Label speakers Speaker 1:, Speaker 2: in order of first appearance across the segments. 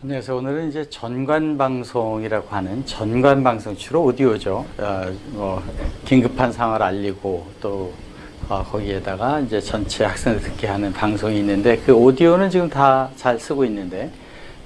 Speaker 1: 안녕하세요. 오늘은 이제 전관 방송이라고 하는 전관 방송 주로 오디오죠. 어, 뭐 긴급한 상황을 알리고 또 어, 거기에다가 이제 전체 학생들 듣게 하는 방송이 있는데 그 오디오는 지금 다 잘 쓰고 있는데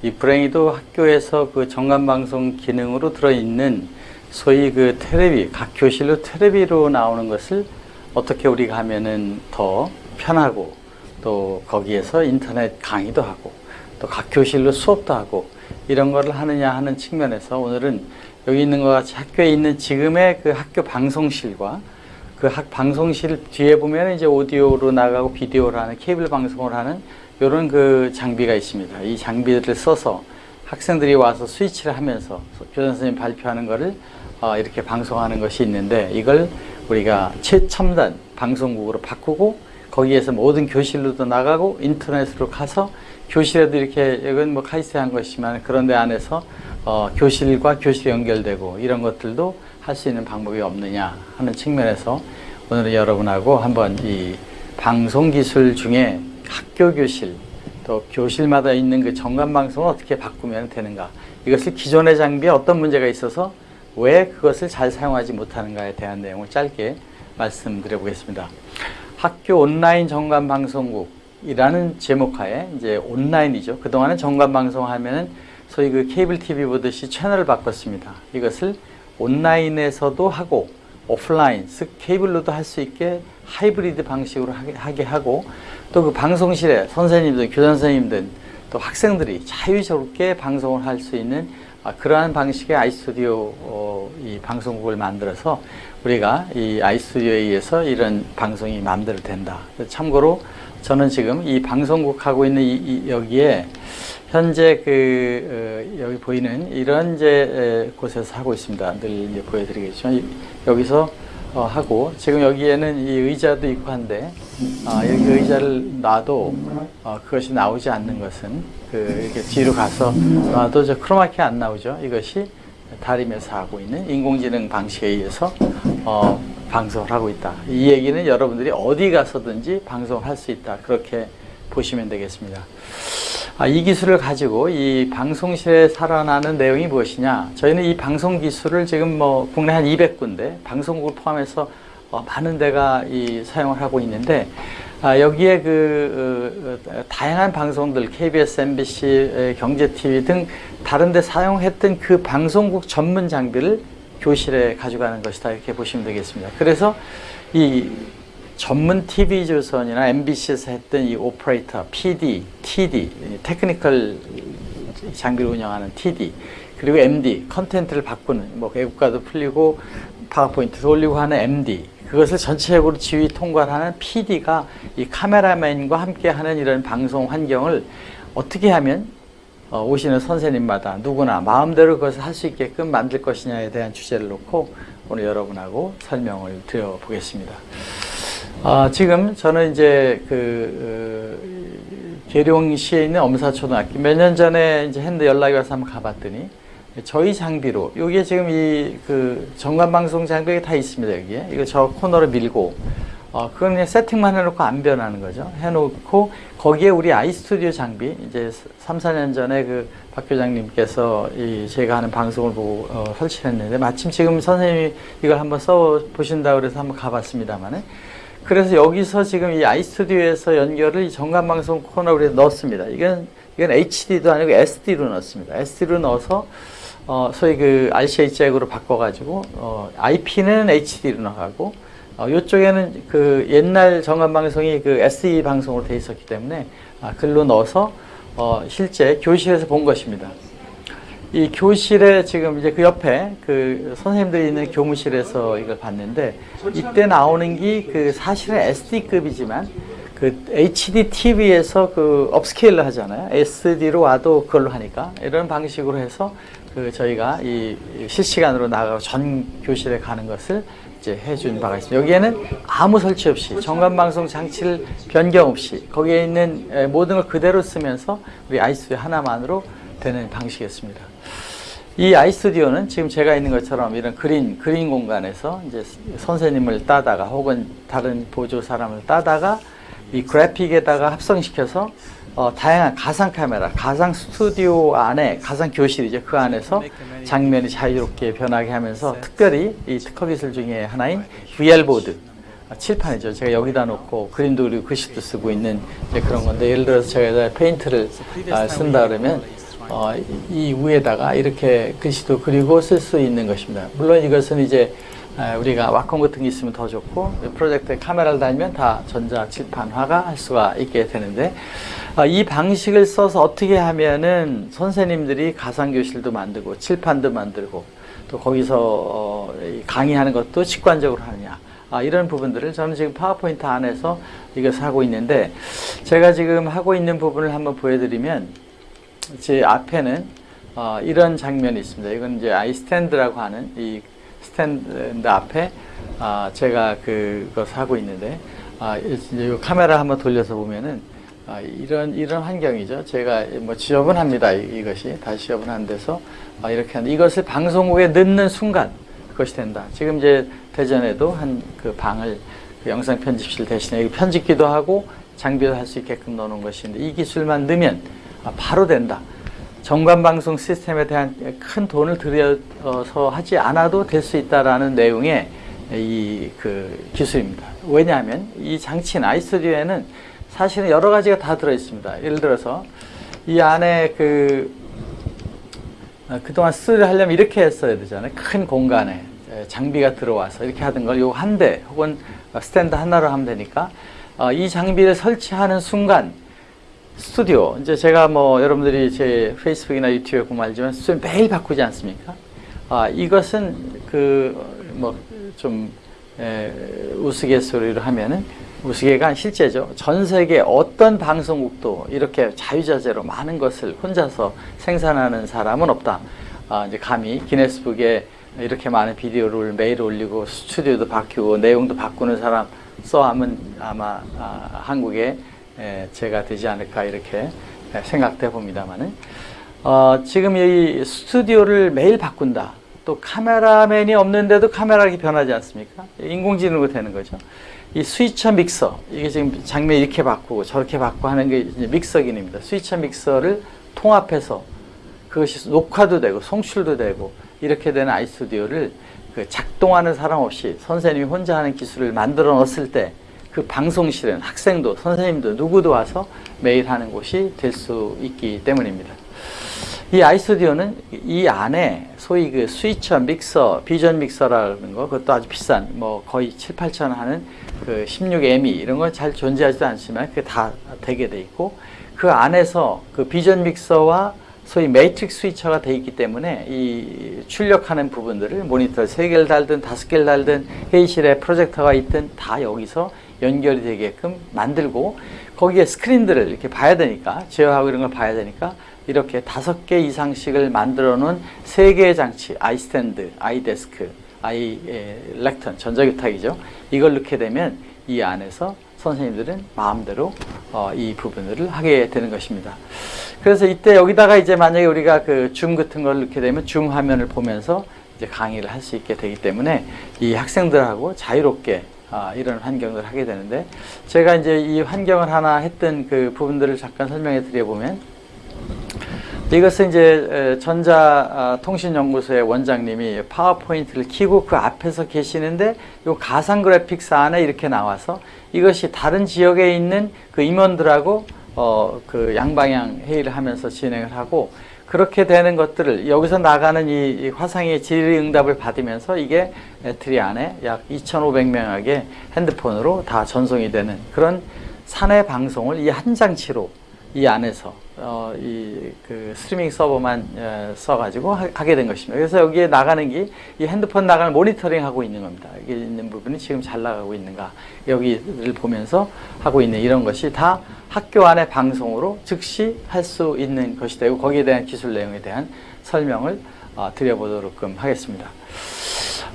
Speaker 1: 이 브레이도 학교에서 그 전관 방송 기능으로 들어 있는 소위 그 테레비 각 교실로 테레비로 나오는 것을 어떻게 우리가 하면은 더 편하고 또 거기에서 인터넷 강의도 하고 또 각 교실로 수업도 하고 이런 거를 하느냐 하는 측면에서 오늘은 여기 있는 것 같이 학교에 있는 지금의 그 학교 방송실과 그 학 방송실 뒤에 보면 이제 오디오로 나가고 비디오로 하는 케이블 방송을 하는 이런 그 장비가 있습니다. 이 장비들을 써서 학생들이 와서 스위치를 하면서 교장 선생님 발표하는 거를 어, 이렇게 방송하는 것이 있는데 이걸 우리가 최첨단 방송국으로 바꾸고 거기에서 모든 교실로도 나가고 인터넷으로 가서 교실에도 이렇게 이건 뭐 카이스트 한 것이지만 그런 데 안에서 어, 교실과 교실이 연결되고 이런 것들도 할 수 있는 방법이 없느냐 하는 측면에서 오늘은 여러분하고 한번 이 방송 기술 중에 학교 교실 또 교실마다 있는 그 정관 방송을 어떻게 바꾸면 되는가 이것을 기존의 장비에 어떤 문제가 있어서 왜 그것을 잘 사용하지 못하는가에 대한 내용을 짧게 말씀드려 보겠습니다. 학교 온라인 정관 방송국 이라는 제목하에 이제 온라인이죠. 그동안은 정관 방송하면은 소위 그 케이블 TV 보듯이 채널을 바꿨습니다. 이것을 온라인에서도 하고 오프라인, 즉 케이블로도 할 수 있게 하이브리드 방식으로 하게, 하고 또 그 방송실에 선생님들, 교장 선생님들 또 학생들이 자유롭게 방송을 할 수 있는 아, 그러한 방식의 아이스튜디오 어, 이 방송국을 만들어서 우리가 이 아이스튜디오에 의해서 이런 방송이 마음대로 된다. 참고로 저는 지금 이 방송국 하고 있는 이, 이 여기에 현재 그 어, 여기 보이는 이런 이제 에, 곳에서 하고 있습니다. 늘 이제 보여드리겠지만 이, 여기서 어, 하고 지금 여기에는 이 의자도 있고 한데 어, 여기 의자를 놔도 어, 그것이 나오지 않는 것은 그 이렇게 뒤로 가서 놔도 저 크로마키 안 나오죠. 이것이 다리면서 하고 있는 인공지능 방식에 의해서 어, 방송을 하고 있다. 이 얘기는 여러분들이 어디 가서든지 방송을 할 수 있다. 그렇게 보시면 되겠습니다. 아, 이 기술을 가지고 이 방송실에 살아나는 내용이 무엇이냐? 저희는 이 방송 기술을 지금 뭐 국내 한 200군데 방송국을 포함해서 어, 많은 데가 이 사용을 하고 있는데 아, 여기에 그 어, 다양한 방송들 KBS, MBC, 경제TV 등 다른 데 사용했던 그 방송국 전문 장비를 교실에 가져가는 것이다 이렇게 보시면 되겠습니다. 그래서 이 전문 TV조선이나 MBC에서 했던 이 오퍼레이터, PD, TD, technical 장비를 운영하는 TD, 그리고 MD, 컨텐츠를 바꾸는, 뭐 외국가도 풀리고 파워포인트도 올리고 하는 MD, 그것을 전체적으로 지휘 통과하는 PD가 이 카메라맨과 함께 하는 이런 방송 환경을 어떻게 하면 어, 오시는 선생님마다 누구나 마음대로 그것을 할 수 있게끔 만들 것이냐에 대한 주제를 놓고 오늘 여러분하고 설명을 드려보겠습니다. 아, 지금 저는 이제 그 어, 계룡시에 있는 엄사초등학교 몇 년 전에 이제 했는데 연락이 와서 한번 가봤더니 저희 장비로 여기에 지금 이그 전관 방송 장비가 다 있습니다 여기에 이거 저 코너로 밀고 어 그건 그냥 세팅만 해놓고 안 변하는 거죠 해놓고 거기에 우리 아이스튜디오 장비 이제 3, 4년 전에 그 박 교장님께서 이 제가 하는 방송을 보고 어, 설치했는데 마침 지금 선생님이 이걸 한번 써 보신다 그래서 한번 가봤습니다만은 그래서 여기서 지금 이 아이스튜디오에서 연결을 전관 방송 코너로 넣었습니다. 이건 이건 HD도 아니고 SD로 넣었습니다. SD로 넣어서 어, 소위 그 RCA 잭으로 바꿔가지고 어, IP는 HD로 나가고 어, 이쪽에는 그 옛날 전관 방송이 그 SE 방송으로 돼 있었기 때문에 아, 글로 넣어서 어, 실제 교실에서 본 것입니다. 이 교실에 지금 이제 그 옆에 그 선생님들이 있는 교무실에서 이걸 봤는데 이때 나오는 게 그 사실은 SD급이지만 그 HD TV에서 그 업스케일을 하잖아요. SD로 와도 그걸로 하니까 이런 방식으로 해서 그 저희가 이 실시간으로 나가고 전 교실에 가는 것을 이제 해준 바가 있습니다. 여기에는 아무 설치 없이 정관 방송 장치를 변경 없이 거기에 있는 모든 걸 그대로 쓰면서 우리 아이스튜디오 하나만으로 되는 방식이었습니다. 이 아이스튜디오는 지금 제가 있는 것처럼 이런 그린, 그린 공간에서 이제 선생님을 따다가 혹은 다른 보조 사람을 따다가 이 그래픽에다가 합성시켜서 어, 다양한 가상 카메라, 가상 스튜디오 안에 가상 교실이죠. 그 안에서 장면이 자유롭게 변하게 하면서 특별히 이 특허 기술 중에 하나인 VR 보드 아, 칠판이죠. 제가 여기다 놓고 그림도 그리고 글씨도 쓰고 있는 그런 건데 예를 들어서 제가 페인트를 아, 쓴다 그러면 어, 이 위에다가 이렇게 글씨도 그리고 쓸 수 있는 것입니다. 물론 이것은 이제 아, 우리가 와컴 같은 게 있으면 더 좋고 프로젝터에 카메라를 달면 다 전자 칠판화가 할 수가 있게 되는데 아, 이 방식을 써서 어떻게 하면은 선생님들이 가상교실도 만들고 칠판도 만들고 또 거기서 어, 이 강의하는 것도 직관적으로 하느냐 아, 이런 부분들을 저는 지금 파워포인트 안에서 이것을 하고 있는데 제가 지금 하고 있는 부분을 한번 보여드리면 제 앞에는 어, 이런 장면이 있습니다. 이건 이제 아이스탠드라고 하는 이 스탠드 앞에 아, 제가 그것을 하고 있는데 아, 이 카메라 한번 돌려서 보면은 아, 이런 이런 환경이죠. 제가 뭐 지저분합니다. 이- 이것이 다시 지저분한 데서 아, 이렇게 하는 이것을 방송국에 넣는 순간 그것이 된다. 지금 이제 대전에도 한 그 방을 그 영상 편집실 대신에 편집기도 하고 장비도 할 수 있게끔 넣는 것인데 이 기술만 넣으면 아, 바로 된다. 정관 방송 시스템에 대한 큰 돈을 들여서 하지 않아도 될 수 있다라는 내용의 이 그 기술입니다. 왜냐하면 이 장치인 아이스튜디오에는 사실은 여러 가지가 다 들어 있습니다. 예를 들어서 이 안에 그 어, 그동안 스튜디오 하려면 이렇게 했어야 되잖아요. 큰 공간에 에, 장비가 들어와서 이렇게 하던 걸 요 한 대 혹은 스탠드 하나로 하면 되니까 어, 이 장비를 설치하는 순간 스튜디오 이제 제가 뭐 여러분들이 제 페이스북이나 유튜브에 알지만 스튜디오 매일 바꾸지 않습니까? 아 이것은 그 뭐좀 우스갯소리로 하면은 우스개가 실제죠. 전 세계 어떤 방송국도 이렇게 자유자재로 많은 것을 혼자서 생산하는 사람은 없다. 아, 이제 감히 기네스북에 이렇게 많은 비디오를 매일 올리고 스튜디오도 바뀌고 내용도 바꾸는 사람 써하면 아마 아, 한국에 에, 제가 되지 않을까 이렇게 생각돼 봅니다만은 어, 지금 이 스튜디오를 매일 바꾼다. 또 카메라맨이 없는데도 카메라가 변하지 않습니까? 인공지능으로 되는 거죠. 이 스위처 믹서 이게 지금 장면 이렇게 바꾸고 저렇게 바꾸고 하는 게 믹서 기능입니다. 스위처 믹서를 통합해서 그것이 녹화도 되고 송출도 되고 이렇게 되는 아이스튜디오를 그 작동하는 사람 없이 선생님이 혼자 하는 기술을 만들어 넣었을 때 그 방송실은 학생도 선생님도 누구도 와서 매일 하는 곳이 될 수 있기 때문입니다. 이 아이스튜디오는 이 안에 소위 그 스위처 믹서, 비전 믹서라는 거 그것도 아주 비싼 뭐 거의 7, 8천 하는 그 16ME 이런 건 잘 존재하지도 않지만 그게 다 되게 돼 있고 그 안에서 그 비전 믹서와 소위 matrix switcher가 돼 있기 때문에 이 출력하는 부분들을 모니터 세 개를 달든 다섯 개를 달든 회의실에 프로젝터가 있든 다 여기서 연결이 되게끔 만들고 거기에 스크린들을 이렇게 봐야 되니까 제어하고 이런 걸 봐야 되니까 이렇게 다섯 개 이상씩을 만들어 놓은 세 개의 장치 iStand, iDesk, i 에, lectern, 전자교탁이죠. 이걸 넣게 되면 이 안에서 선생님들은 마음대로 어, 이 부분들을 하게 되는 것입니다. 그래서 이때 여기다가 이제 만약에 우리가 그 줌 같은 걸 넣게 되면 줌 화면을 보면서 이제 강의를 할 수 있게 되기 때문에 이 학생들하고 자유롭게 아, 이런 환경을 하게 되는데 제가 이제 이 환경을 하나 했던 그 부분들을 잠깐 설명해 드려보면 이것은 이제 전자통신연구소의 원장님이 파워포인트를 키고 그 앞에서 계시는데 이 가상 그래픽스 안에 이렇게 나와서 이것이 다른 지역에 있는 그 임원들하고 어, 그 양방향 회의를 하면서 진행을 하고 그렇게 되는 것들을 여기서 나가는 이, 이 화상의 질의응답을 받으면서 이게 배터리 안에 약 2,500명에게 핸드폰으로 다 전송이 되는 그런 사내 방송을 이 한 장치로 이 안에서 어, 이그 스트리밍 서버만 어, 써가지고 하, 하게 된 것입니다. 그래서 여기에 나가는 게 이 핸드폰 나가는 모니터링 하고 있는 겁니다. 여기 있는 부분이 지금 잘 나가고 있는가 여기를 보면서 하고 있는 이런 것이 다 학교 안의 방송으로 즉시 할 수 있는 것이 되고 거기에 대한 기술 내용에 대한 설명을 어, 드려보도록 하겠습니다.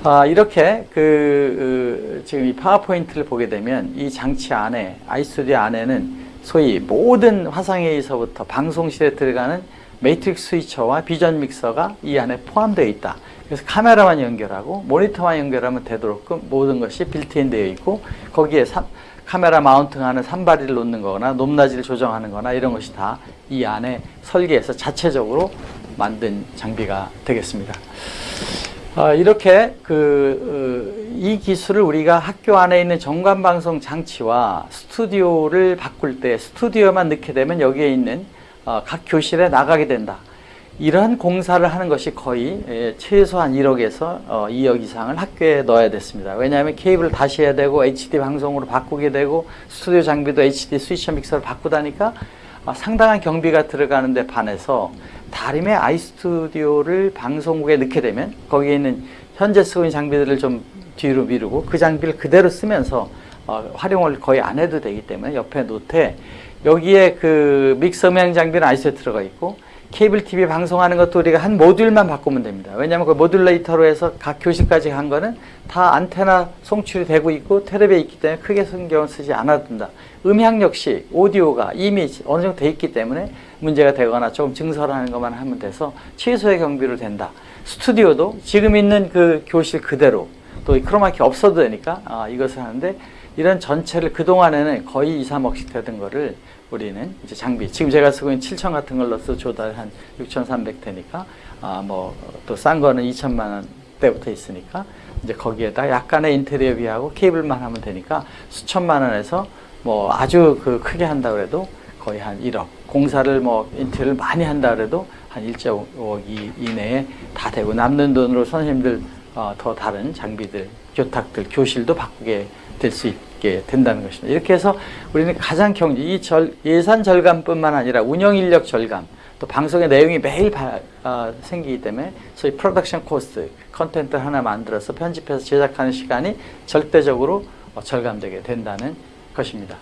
Speaker 1: 아, 이렇게 그, 그 지금 이 파워포인트를 보게 되면 이 장치 안에 아이스튜디오 안에는 소위 모든 화상회의서부터 방송실에 들어가는 matrix switcher와 vision mixer가 이 안에 포함되어 있다. 그래서 카메라만 연결하고 모니터만 연결하면 되도록 모든 것이 빌트인 되어 있고 거기에 카메라 mounting하는 삼발이를 놓는 거나 높낮이를 조정하는 거나 이런 것이 다 이 안에 설계해서 자체적으로 만든 장비가 되겠습니다. 어, 이렇게 그, 어, 이 기술을 우리가 학교 안에 있는 정관방송 장치와 스튜디오를 바꿀 때 스튜디오만 넣게 되면 여기에 있는 어, 각 교실에 나가게 된다. 이러한 공사를 하는 것이 거의 예, 최소한 1억에서 어, 2억 이상을 학교에 넣어야 됐습니다. 왜냐하면 케이블을 다시 해야 되고 HD 방송으로 바꾸게 되고 스튜디오 장비도 HD 스위처 믹서를 바꾸다니까 아, 상당한 경비가 들어가는데 반해서 다림의 아이스튜디오를 방송국에 넣게 되면 거기에 있는 현재 쓰고 있는 장비들을 좀 뒤로 미루고 그 장비를 그대로 쓰면서 어, 활용을 거의 안 해도 되기 때문에 옆에 놓되 여기에 그 믹서 음향 장비는 아이스에 들어가 있고 케이블 TV 방송하는 것도 우리가 한 모듈만 바꾸면 됩니다. 왜냐하면 그 모듈레이터로 해서 각 교실까지 한 거는 다 안테나 송출이 되고 있고 텔레비에 있기 때문에 크게 신경 쓰지 않아도 된다. 음향 역시 오디오가 이미 어느 정도 돼 있기 때문에 문제가 되거나 조금 증설하는 것만 하면 돼서 최소의 경비로 된다. 스튜디오도 지금 있는 그 교실 그대로 또 크로마키 없어도 되니까 아, 이것을 하는데 이런 전체를 그동안에는 거의 2, 3억씩 되던 거를 우리는 이제 장비 지금 제가 쓰고 있는 7천 같은 걸 넣어서 조달 한 6,300 되니까 아 뭐 또 싼 거는 2천만 원대부터 있으니까 이제 거기에다 약간의 인테리어 비하고 케이블만 하면 되니까 수천만 원에서 뭐 아주 그 크게 한다 그래도 거의 한 1억. 공사를 뭐 인테리어를 많이 한다 그래도 한 1.5억 이내에 다 되고 남는 돈으로 선생님들 어, 더 다른 장비들 교탁들 교실도 바꾸게 될 수 있 게 된다는 것입니다. 이렇게 해서 우리는 가장 경제 이 절, 예산 절감뿐만 아니라 운영 인력 절감 또 방송의 내용이 매일 바, 어, 생기기 때문에 소위 production cost 컨텐츠 하나 만들어서 편집해서 제작하는 시간이 절대적으로 어, 절감되게 된다는 것입니다.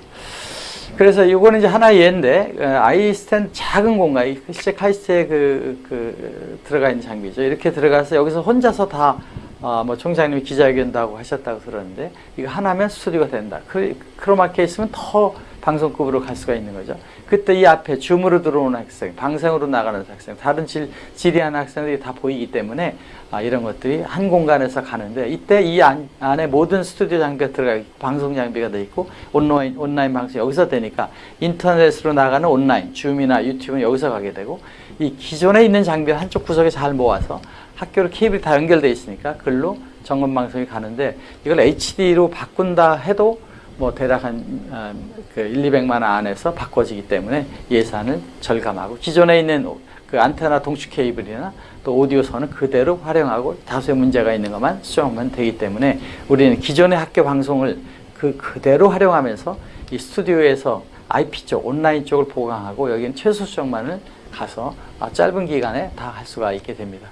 Speaker 1: 그래서 이거는 이제 하나의 예인데 어, iStand 작은 공간, 실제 카이스트에 그, 그 들어가 있는 장비죠. 이렇게 들어가서 여기서 혼자서 다 어, 뭐 총장님이 기자회견도 하고 하셨다고 들었는데 이거 하나면 스튜디오가 된다. 그, 크로마키에 있으면 더 방송급으로 갈 수가 있는 거죠. 그때 이 앞에 줌으로 들어오는 학생, 방송으로 나가는 학생, 다른 질, 질의하는 학생들이 다 보이기 때문에 아, 이런 것들이 한 공간에서 가는데 이때 이 안, 안에 모든 스튜디오 장비가 들어가 있고 방송 장비가 돼 있고 온라인, 온라인 방송 여기서 되니까 인터넷으로 나가는 온라인, 줌이나 유튜브는 여기서 가게 되고 이 기존에 있는 장비를 한쪽 구석에 잘 모아서 학교로 케이블이 다 연결되어 있으니까 글로 점검 방송이 가는데 이걸 HD로 바꾼다 해도 뭐 대략 한그 어, 1, 200만 원 안에서 바꿔지기 때문에 예산을 절감하고 기존에 있는 그 안테나 동축 케이블이나 또 오디오선은 그대로 활용하고 다수의 문제가 있는 것만 수정하면 되기 때문에 우리는 기존의 학교 방송을 그 그대로 활용하면서 이 스튜디오에서 IP 쪽, 온라인 쪽을 보강하고 여기는 최소 수정만을 가서 아, 짧은 기간에 다 할 수가 있게 됩니다.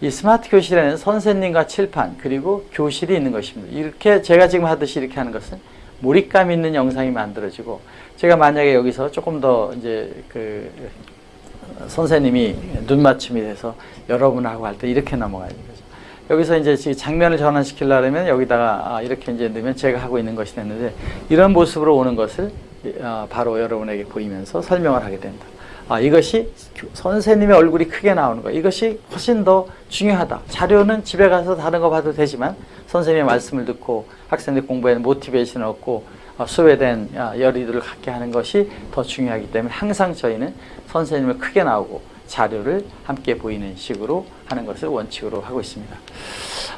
Speaker 1: 이 스마트 교실에는 선생님과 칠판 그리고 교실이 있는 것입니다. 이렇게 제가 지금 하듯이 이렇게 하는 것은 몰입감 있는 영상이 만들어지고 제가 만약에 여기서 조금 더 이제 그 선생님이 눈 맞춤이 돼서 여러분하고 할 때 이렇게 넘어가야 되는 거죠. 여기서 이제 장면을 전환시키려면 여기다가 아, 이렇게 이제 넣으면 제가 하고 있는 것이 됐는데 이런 모습으로 오는 것을 아, 바로 여러분에게 보이면서 설명을 하게 된다. 아, 이것이 선생님의 얼굴이 크게 나오는 거 이것이 훨씬 더 중요하다. 자료는 집에 가서 다른 거 봐도 되지만 선생님의 말씀을 듣고 학생들 공부에 모티베이션을 얻고 어, 수업에 대한 열의도를 갖게 하는 것이 더 중요하기 때문에 항상 저희는 선생님을 크게 나오고 자료를 함께 보이는 식으로 하는 것을 원칙으로 하고 있습니다.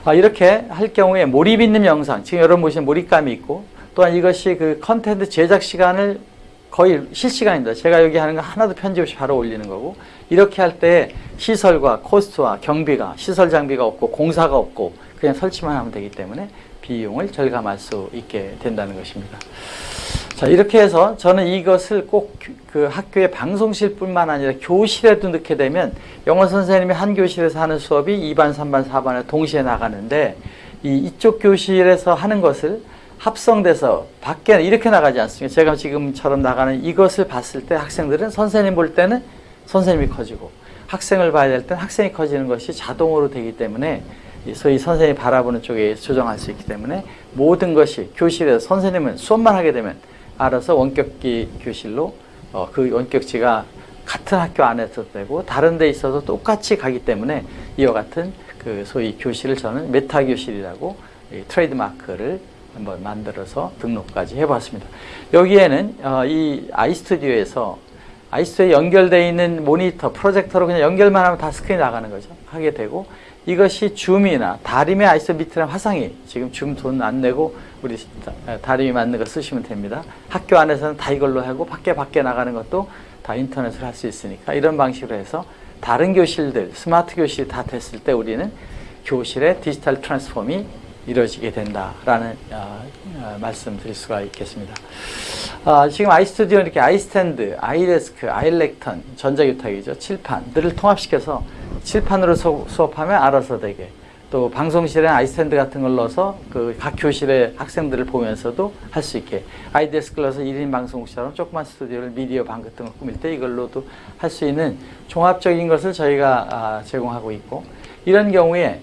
Speaker 1: 아, 이렇게 할 경우에 몰입 있는 영상, 지금 여러분 보시면 몰입감이 있고 또한 이것이 그 컨텐츠 제작 시간을 거의 실시간입니다. 제가 여기 하는 거 하나도 편집 없이 바로 올리는 거고 이렇게 할 때 시설과 코스트와 경비가 시설 장비가 없고 공사가 없고 그냥 설치만 하면 되기 때문에 비용을 절감할 수 있게 된다는 것입니다. 자 이렇게 해서 저는 이것을 꼭 그 학교의 방송실 뿐만 아니라 교실에도 넣게 되면 영어 선생님이 한 교실에서 하는 수업이 2반, 3반, 4반에 동시에 나가는데 이 이쪽 교실에서 하는 것을 합성돼서 밖에 이렇게 나가지 않습니까? 제가 지금처럼 나가는 이것을 봤을 때 학생들은 선생님 볼 때는 선생님이 커지고 학생을 봐야 될 때는 학생이 커지는 것이 자동으로 되기 때문에 소위 선생님이 바라보는 쪽에 조정할 수 있기 때문에 모든 것이 교실에서 선생님은 수업만 하게 되면 알아서 원격기 교실로 어, 그 원격지가 같은 학교 안에서 되고 다른 데 있어도 똑같이 가기 때문에 이와 같은 그 소위 교실을 저는 meta 교실이라고 트레이드 마크를 한번 만들어서 등록까지 해봤습니다. 여기에는 어, 이 iStudio에서 iStudio에 연결되어 있는 모니터, 프로젝터로 그냥 연결만 하면 다 스크린이 나가는 거죠. 하게 되고 이것이 줌이나 다림의 아이스 밑이라는 화상이 지금 줌 돈 안 내고 우리 다림이 만든 거 쓰시면 됩니다. 학교 안에서는 다 이걸로 하고 밖에 밖에 나가는 것도 다 인터넷으로 할 수 있으니까 이런 방식으로 해서 다른 교실들 스마트 교실이 다 됐을 때 우리는 교실의 digital transform이 이루어지게 된다라는 어, 어, 말씀드릴 수가 있겠습니다. 어, 지금 iStudio 이렇게 iStand, iDesk, iLectern, 전자교탁이죠. 칠판들을 통합시켜서 칠판으로 수, 수업하면 알아서 되게 또 방송실에 iStand 같은 걸 넣어서 그 각 교실의 학생들을 보면서도 할 수 있게 아이데스크를 넣어서 1인 방송국처럼 조그만 스튜디오를 미디어 방 같은 걸 꾸밀 때 이걸로도 할 수 있는 종합적인 것을 저희가 아, 제공하고 있고 이런 경우에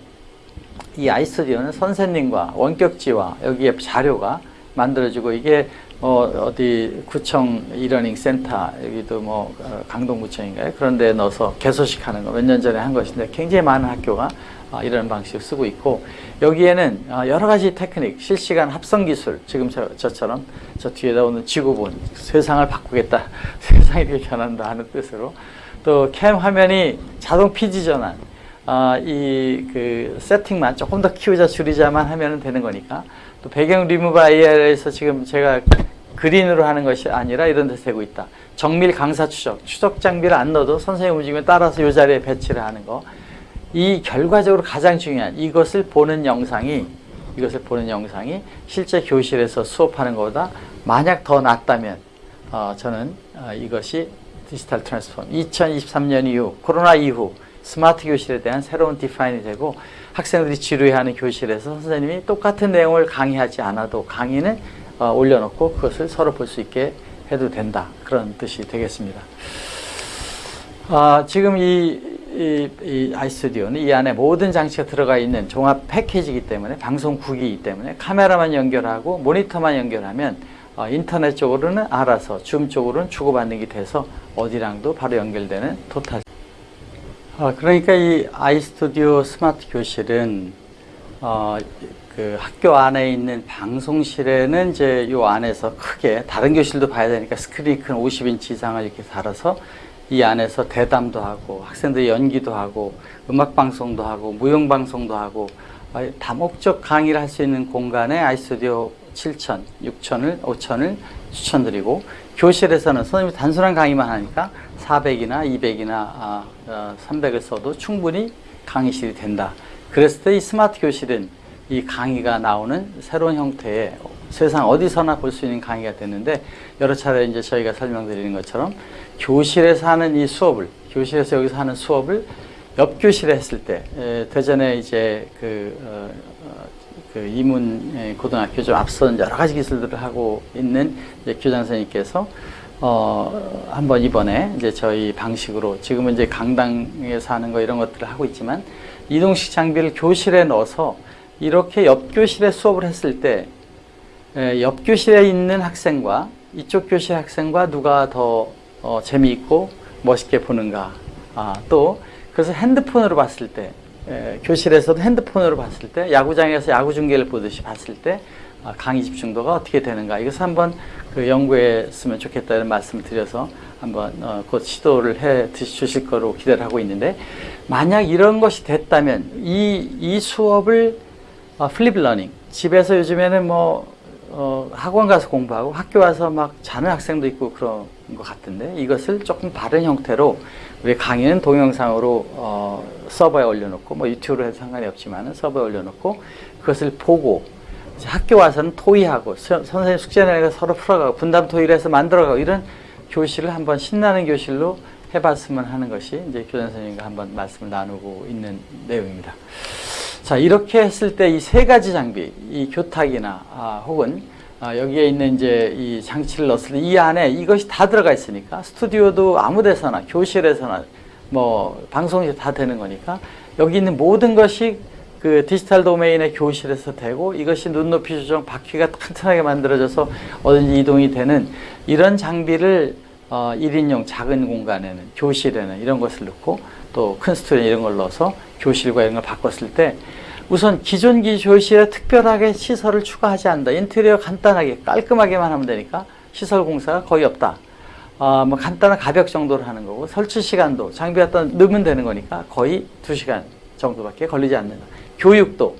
Speaker 1: 이 아이스튜디오는 선생님과 원격지와 여기에 자료가 만들어지고 이게 어, 어디 구청 이러닝 센터 여기도 뭐 어, 강동구청인가요? 그런 데 넣어서 개소식 하는 거 몇 년 전에 한 것인데 굉장히 많은 학교가 어, 이런 방식을 쓰고 있고 여기에는 어, 여러 가지 테크닉, 실시간 합성 기술 지금 저, 저처럼 저 뒤에다 오는 지구본 세상을 바꾸겠다 세상이 변한다 하는 뜻으로 또 캠 화면이 자동 피지 전환 어, 이그 세팅만 조금 더 키우자 줄이자만 하면 되는 거니까 또 배경 리무브 IR에서 지금 제가 그린으로 하는 것이 아니라 이런 데서 되고 있다. 정밀 강사 추적, 추적 장비를 안 넣어도 선생님 움직임에 따라서 이 자리에 배치를 하는 거. 이 결과적으로 가장 중요한 이것을 보는 영상이 이것을 보는 영상이 실제 교실에서 수업하는 것보다 만약 더 낫다면 어, 저는 어, 이것이 디지털 트랜스폼 2023년 이후 코로나 이후 스마트 교실에 대한 새로운 디파인이 되고 학생들이 지루해하는 교실에서 선생님이 똑같은 내용을 강의하지 않아도 강의는 어, 올려놓고 그것을 서로 볼 수 있게 해도 된다 그런 뜻이 되겠습니다. 아, 지금 이, 이, 이 iStudio는 이 안에 모든 장치가 들어가 있는 종합 패키지이기 때문에 방송국이기 때문에 카메라만 연결하고 모니터만 연결하면 어, 인터넷 쪽으로는 알아서 줌 쪽으로는 주고받는 게 돼서 어디랑도 바로 연결되는 total 어, 그러니까 이 iStudio 스마트 교실은 어, 그 학교 안에 있는 방송실에는 이제 요 안에서 크게 다른 교실도 봐야 되니까 스크린이 큰 50인치 이상을 이렇게 달아서 이 안에서 대담도 하고 학생들 연기도 하고 음악 방송도 하고 무용 방송도 하고 어, 다목적 강의를 할 수 있는 공간에 아이스튜디오 7천, 6천을, 5천을 추천드리고 교실에서는 선생님이 단순한 강의만 하니까 400이나 200이나 아, 어, 300을 써도 충분히 강의실이 된다. 그랬을 때 이 스마트 교실은 이 강의가 나오는 새로운 형태의 세상 어디서나 볼 수 있는 강의가 됐는데 여러 차례 이제 저희가 설명드리는 것처럼 교실에서 하는 이 수업을 교실에서 여기서 하는 수업을 옆 교실에 했을 때 에, 대전에 이제 그, 어, 어, 그 이문 고등학교 좀 앞선 여러 가지 기술들을 하고 있는 교장 선생님께서 어, 한번 이번에 이제 저희 방식으로 지금은 이제 강당에서 하는 거 이런 것들을 하고 있지만 이동식 장비를 교실에 넣어서 이렇게 옆 교실에 수업을 했을 때 옆 교실에 있는 학생과 이쪽 교실 학생과 누가 더 어, 재미있고 멋있게 보는가. 아, 또 그래서 핸드폰으로 봤을 때 에, 교실에서도 핸드폰으로 봤을 때 야구장에서 야구 중계를 보듯이 봤을 때 아, 강의 집중도가 어떻게 되는가. 이것을 한번 그 연구했으면 좋겠다는 말씀을 드려서 한번 어, 곧 시도를 해 주실 거로 기대를 하고 있는데 만약 이런 것이 됐다면 이, 이 수업을 어, flip learning 집에서 요즘에는 뭐 어, 학원 가서 공부하고 학교 와서 막 자는 학생도 있고 그런 것 같은데 이것을 조금 다른 형태로 우리 강의는 동영상으로 어, 서버에 올려놓고 뭐 유튜브로 해도 상관이 없지만 서버에 올려놓고 그것을 보고 학교 와서는 토의하고 선생님 숙제 내가 서로 풀어가고 분담 토의를 해서 만들어가고 이런 교실을 한번 신나는 교실로 해봤으면 하는 것이 이제 교장 선생님과 한번 말씀을 나누고 있는 내용입니다. 자 이렇게 했을 때 이 세 가지 장비, 이 교탁이나 아, 혹은 아, 여기에 있는 이제 이 장치를 넣었을 때 이 안에 이것이 다 들어가 있으니까 스튜디오도 아무 데서나 교실에서나 뭐 방송이 다 되는 거니까 여기 있는 모든 것이 그 디지털 도메인의 교실에서 되고 이것이 눈높이 조정 바퀴가 튼튼하게 만들어져서 어딘지 이동이 되는 이런 장비를 어, 1인용 작은 공간에는 교실에는 이런 것을 넣고 또 큰 스튜디오 이런 걸 넣어서 교실과 이런 걸 바꿨을 때 우선 기존 기조실에 특별하게 시설을 추가하지 않는다. 인테리어 간단하게 깔끔하게만 하면 되니까 시설 공사가 거의 없다. 어, 뭐 간단한 가벽 정도로 하는 거고 설치 시간도 장비 갖다 넣으면 되는 거니까 거의 2시간 정도밖에 걸리지 않는다. 교육도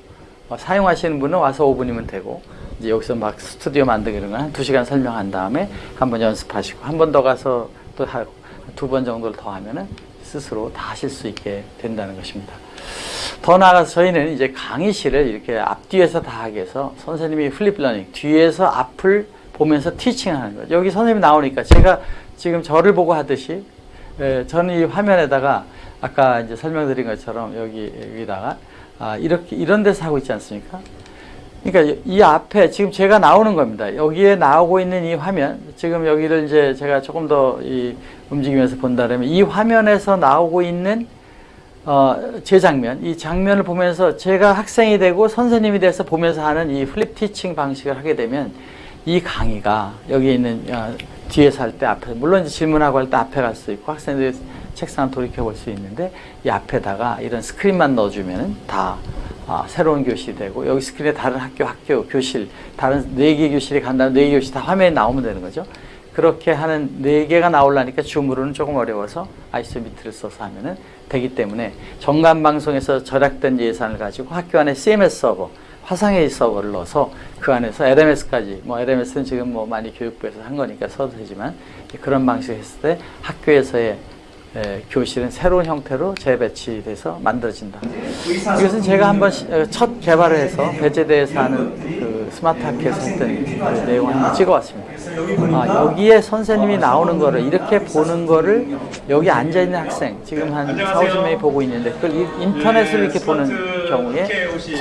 Speaker 1: 어, 사용하시는 분은 와서 5분이면 되고 이제 여기서 막 스튜디오 만들기 이런 건한 2시간 설명한 다음에 한 번 연습하시고 한 번 더 가서 또 두 번 정도를 더 하면은 스스로 다 하실 수 있게 된다는 것입니다. 더 나아가서 저희는 이제 강의실을 이렇게 앞뒤에서 다 하게 해서 선생님이 flip learning 뒤에서 앞을 보면서 teaching하는 거죠. 여기 선생님이 나오니까 제가 지금 저를 보고 하듯이 에, 저는 이 화면에다가 아까 이제 설명드린 것처럼 여기 여기다가 아, 이렇게 이런 데서 하고 있지 않습니까? 그러니까 이 앞에 지금 제가 나오는 겁니다. 여기에 나오고 있는 이 화면, 지금 여기를 이제 제가 조금 더이 움직이면서 본다면 이 화면에서 나오고 있는 어, 제 장면, 이 장면을 보면서 제가 학생이 되고 선생님이 돼서 보면서 하는 이 flip teaching 방식을 하게 되면 이 강의가 여기 있는 어, 뒤에서 할 때 앞에 물론 질문하고 할 때 앞에 갈 수 있고 학생들이 책상 돌이켜 볼 수 있는데 이 앞에다가 이런 스크린만 넣어주면은 다 아, 새로운 교실이 되고 여기 스크린에 다른 학교, 학교, 교실 다른 네 개 교실이 간다면 네 개 교실 다 화면에 나오면 되는 거죠. 그렇게 하는 네 개가 나오려니까 줌으로는 조금 어려워서 아이소미트를 써서 하면은 되기 때문에 정관 방송에서 절약된 예산을 가지고 학교 안에 CMS 서버, 화상회의 서버를 넣어서 그 안에서 LMS까지 뭐 LMS는 지금 뭐 많이 교육부에서 한 거니까 써도 되지만 그런 방식을 했을 때 학교에서의 에, 교실은 새로운 형태로 재배치돼서 만들어진다. 이것은 제가 한번 시, 어, 첫 개발을 해서 배제대에서 하는 그 스마트 학교에서 했던 그 내용을 한번 찍어왔습니다. 아, 여기에 선생님이 나오는 거를 이렇게 보는 거를 여기 앉아있는 학생 지금 한 4, 50명이 보고 있는데 그걸 인터넷으로 이렇게 보는 경우에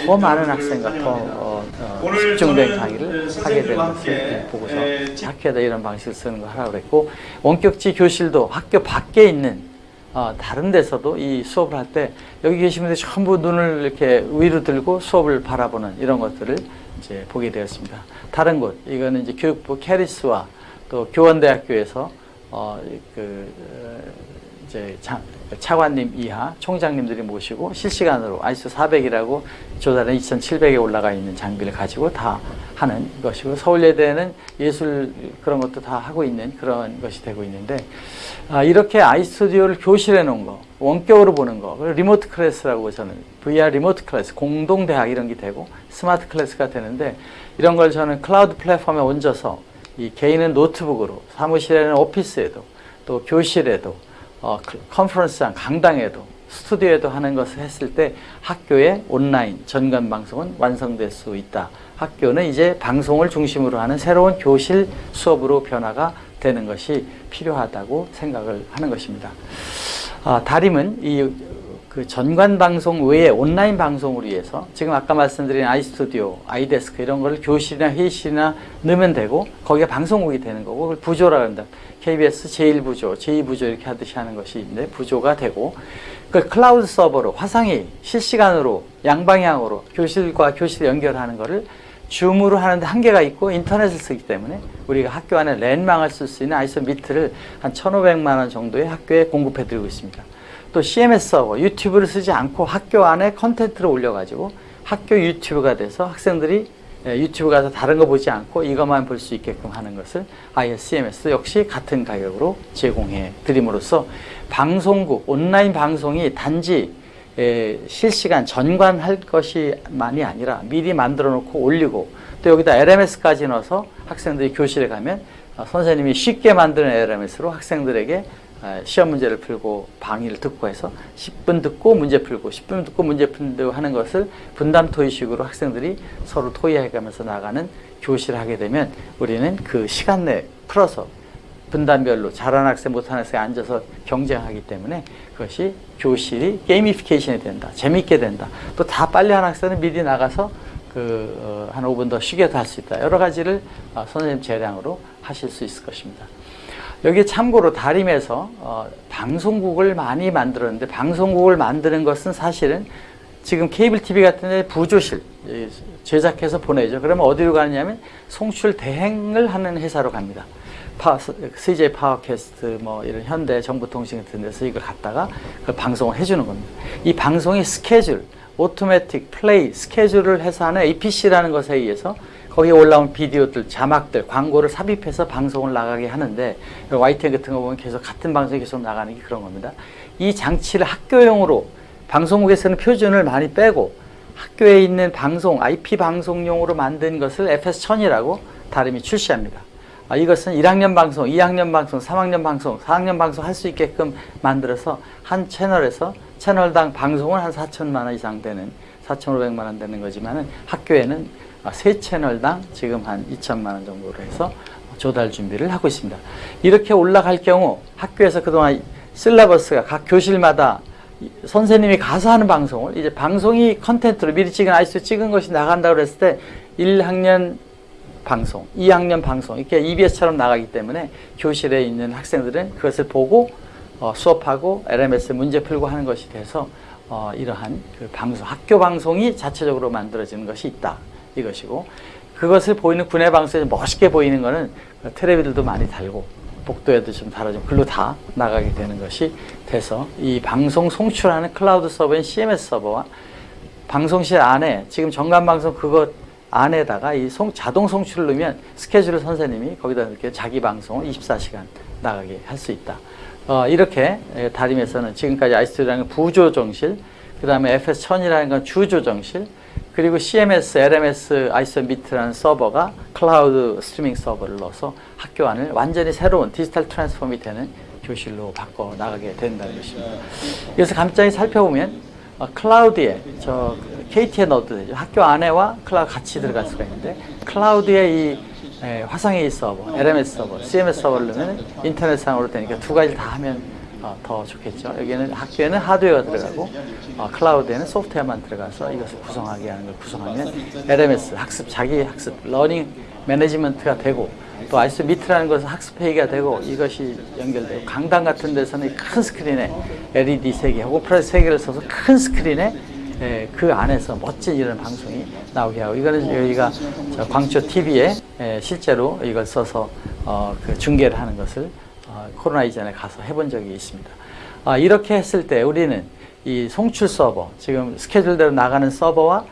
Speaker 1: 더 많은 학생과 더 어, 어, 집중된 강의를 하게 되는 것을 보고서 학교에다 이런 방식을 쓰는 거 하라고 그랬고 원격지 교실도 학교 밖에 있는 어, 다른 데서도 이 수업을 할 때 여기 계신 분들이 전부 눈을 이렇게 위로 들고 수업을 바라보는 이런 것들을 이제 보게 되었습니다. 다른 곳 이거는 이제 교육부 KERIS와 또 교원대학교에서 어, 그 어, 이제 차, 차관님 이하 총장님들이 모시고 실시간으로 아이스 400이라고 조달은 2700에 올라가 있는 장비를 가지고 다 하는 것이고 서울예대는 예술 그런 것도 다 하고 있는 그런 것이 되고 있는데 아, 이렇게 iStudio를 교실에 놓은 거 원격으로 보는 거 remote class라고 저는 VR remote class 공동대학 이런 게 되고 smart class가 되는데 이런 걸 저는 클라우드 플랫폼에 얹어서 이 개인은 노트북으로 사무실에는 오피스에도 또 교실에도 어, conference장 강당에도 스튜디오에도 하는 것을 했을 때 학교의 온라인 전관 방송은 완성될 수 있다. 학교는 이제 방송을 중심으로 하는 새로운 교실 수업으로 변화가 되는 것이 필요하다고 생각을 하는 것입니다. 아, 다림은 이 그 전관 방송 외에 온라인 방송을 위해서 지금 아까 말씀드린 iStudio, iDesk 이런 걸 교실이나 회의실이나 넣으면 되고 거기에 방송국이 되는 거고 그걸 부조라고 합니다. KBS 제1부조, 제2부조 이렇게 하듯이 하는 것이 있는데 부조가 되고 그 클라우드 서버로 화상이 실시간으로 양방향으로 교실과 교실 연결하는 것을 Zoom으로 하는데 한계가 있고 인터넷을 쓰기 때문에 우리가 학교 안에 랜망을 쓸 수 있는 아이소 미트를 한 1,500만 원 정도의 학교에 공급해 드리고 있습니다. 또 CMS 서버, 유튜브를 쓰지 않고 학교 안에 컨텐츠를 올려가지고 학교 유튜브가 돼서 학생들이 예, 유튜브 가서 다른 거 보지 않고 이것만 볼 수 있게끔 하는 것을 ISCMS 역시 같은 가격으로 제공해 드림으로써 방송국, 온라인 방송이 단지 에, 실시간 전관할 것이만이 아니라 미리 만들어 놓고 올리고 또 여기다 LMS까지 넣어서 학생들이 교실에 가면 어, 선생님이 쉽게 만드는 LMS로 학생들에게 시험 문제를 풀고 강의를 듣고 해서 10분 듣고 문제 풀고 10분 듣고 문제 풀고 하는 것을 분담 토의식으로 학생들이 서로 토의해가면서 나가는 교실을 하게 되면 우리는 그 시간 내 풀어서 분단별로 잘하는 학생 못하는 학생이 앉아서 경쟁하기 때문에 그것이 교실이 게이미피케이션이 된다. 재밌게 된다. 또 다 빨리 하는 학생은 미리 나가서 그한 어, 5분 더 쉬게 도 할 수 있다. 여러 가지를 어, 선생님 재량으로 하실 수 있을 것입니다. 여기 참고로 다림에서 어, 방송국을 많이 만들었는데 방송국을 만드는 것은 사실은 지금 케이블 TV 같은 데 부조실 제작해서 보내죠. 그러면 어디로 가느냐면 송출 대행을 하는 회사로 갑니다. 파, CJ 파워캐스트 뭐 이런 현대 정보통신 같은 데서 이걸 갖다가 그 방송을 해주는 겁니다. 이 방송의 스케줄 오토매틱 플레이 스케줄을 해서 하는 APC라는 것에 의해서 거기에 올라온 비디오들, 자막들, 광고를 삽입해서 방송을 나가게 하는데 YTN 같은 거 보면 계속 같은 방송이 계속 나가는 게 그런 겁니다. 이 장치를 학교용으로 방송국에서는 표준을 많이 빼고 학교에 있는 방송, IP 방송용으로 만든 것을 FS1000이라고 다름이 출시합니다. 아, 이것은 1학년 방송, 2학년 방송, 3학년 방송, 4학년 방송 할 수 있게끔 만들어서 한 채널에서 채널당 방송을 한 4천만 원 이상 되는 4,500만 원 되는 거지만은 학교에는 아, 세 채널당 지금 한 2천만 원 정도로 해서 조달 준비를 하고 있습니다. 이렇게 올라갈 경우 학교에서 그동안 실라버스가 각 교실마다 선생님이 가서 하는 방송을 이제 방송이 컨텐츠로 미리 찍은 아이스 찍은 것이 나간다고 그랬을 때 1학년 방송, 2학년 방송 이렇게 EBS처럼 나가기 때문에 교실에 있는 학생들은 그것을 보고 어, 수업하고 LMS 문제 풀고 하는 것이 돼서 어, 이러한 그 방송, 학교 방송이 자체적으로 만들어지는 것이 있다. 이것이고 그것을 보이는 군의 방송에서 멋있게 보이는 것은 테레비들도 많이 달고 복도에도 좀 달아주면 글로 다 나가게 되는 것이 돼서 이 방송 송출하는 클라우드 서버인 CMS 서버와 방송실 안에 지금 정관방송 그것 안에다가 이 송, 자동 송출을 넣으면 스케줄 선생님이 거기다 이렇게 자기 방송을 24시간 나가게 할 수 있다. 어, 이렇게 다림에서는 지금까지 아이스라는 부조정실, 그 다음에 FS1000이라는 건 주조정실, 그리고 CMS, LMS, 아이소미트라는 서버가 cloud streaming 서버를 넣어서 학교 안을 완전히 새로운 digital transform이 되는 교실로 바꿔 나가게 된다는 것입니다. 그래서 간단히 살펴보면 어, cloud에 저 KT에 넣어도 되죠. 학교 안에와 클라우드 같이 들어갈 수가 있는데 cloud에 이 에, 화상회의 서버, LMS 서버, CMS 서버를 넣으면 인터넷상으로 되니까 두 가지 다 하면 어, 더 좋겠죠. 여기는 학교에는 하드웨어가 들어가고 어, cloud에는 소프트웨어만 들어가서 이것을 구성하게 하는 걸 구성하면 LMS 학습 자기 학습 learning management가 되고 또 아이스 미트라는 것은 학습 회의가 되고 이것이 연결되고 강당 같은 데서는 큰 스크린에 LED 세 개, 오프라이트 세 개를 써서 큰 스크린에 에, 그 안에서 멋진 이런 방송이 나오게 하고 이거는 저희가 광초 TV에 에, 실제로 이걸 써서 어, 그 중계를 하는 것을 어, 코로나 이전에 가서 해본 적이 있습니다. 아, 이렇게 했을 때 우리는 이 송출 서버, 지금 스케줄대로 나가는 서버와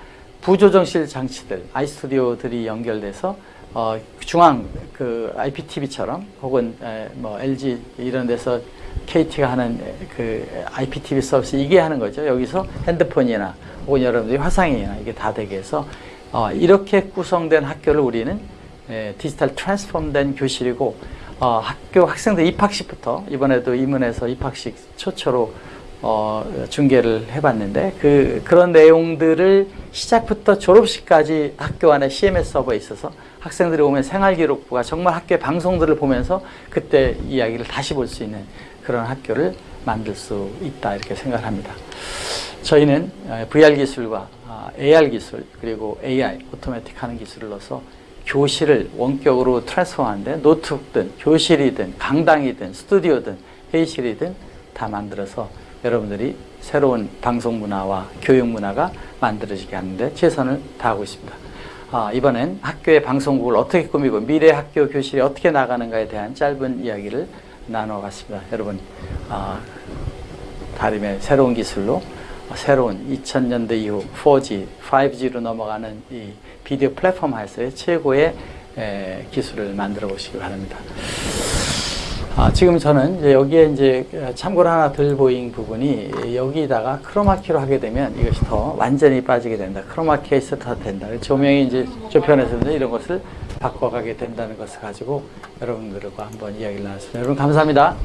Speaker 1: 부조정실 장치들, 아이스튜디오들이 연결돼서 어, 중앙 그 IPTV처럼 혹은 에, 뭐 LG 이런 데서 KT가 하는 그 IPTV 서비스 이게 하는 거죠. 여기서 핸드폰이나 혹은 여러분들이 화상이나 이게 다 되게 해서 어, 이렇게 구성된 학교를 우리는 에, 디지털 트랜스폼된 교실이고 어, 학교 학생들 입학식부터 이번에도 이문에서 입학식 초초로 어, 중계를 해봤는데 그 그런 내용들을 시작부터 졸업식까지 학교 안에 CMS 서버에 있어서 학생들이 오면 생활기록부가 정말 학교의 방송들을 보면서 그때 이야기를 다시 볼 수 있는 그런 학교를 만들 수 있다 이렇게 생각을 합니다. 저희는 VR 기술과 AR 기술 그리고 AI 오토매틱 하는 기술을 넣어서 교실을 원격으로 트랜스포하는데 노트북든 교실이든 강당이든 스튜디오든 회의실이든 다 만들어서 여러분들이 새로운 방송 문화와 교육 문화가 만들어지게 하는데 최선을 다하고 있습니다. 아, 이번엔 학교의 방송국을 어떻게 꾸미고 미래 학교 교실이 어떻게 나가는가에 대한 짧은 이야기를 나눠봤습니다. 여러분 아, 다림의 새로운 기술로 새로운 2000년대 이후 4G, 5G로 넘어가는 이 비디오 플랫폼 하에서의 최고의 에, 기술을 만들어 보시기 바랍니다. 아, 지금 저는 이제 여기에 이제 참고로 하나 덜 보인 부분이 여기다가 크로마키로 하게 되면 이것이 더 완전히 빠지게 된다. 크로마키에 있어 더 된다. 조명이 이제 조편에서 이런 것을 바꿔가게 된다는 것을 가지고 여러분들과 한번 이야기를 나눴습니다. 여러분 감사합니다.